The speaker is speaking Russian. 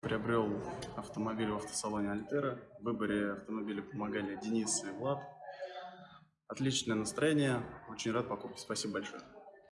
Приобрел автомобиль в автосалоне Альтера. В выборе автомобиля помогали Денис и Влад. Отличное настроение. Очень рад покупке. Спасибо большое.